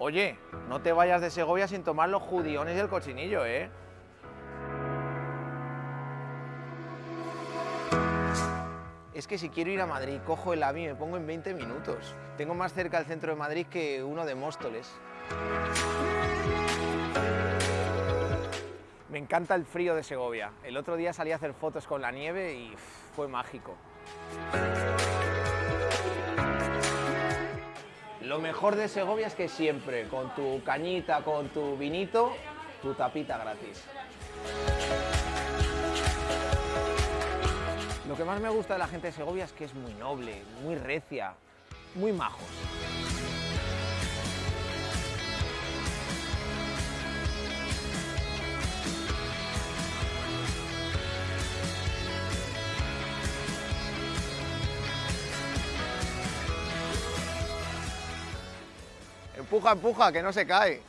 Oye, no te vayas de Segovia sin tomar los judiones y el cochinillo, ¿eh? Es que si quiero ir a Madrid, cojo el AVI y me pongo en 20 minutos. Tengo más cerca el centro de Madrid que uno de Móstoles. Me encanta el frío de Segovia. El otro día salí a hacer fotos con la nieve y fue mágico. Lo mejor de Segovia es que siempre, con tu cañita, con tu vinito, tu tapita gratis. Lo que más me gusta de la gente de Segovia es que es muy noble, muy recia, muy majos. Empuja, empuja, que no se cae.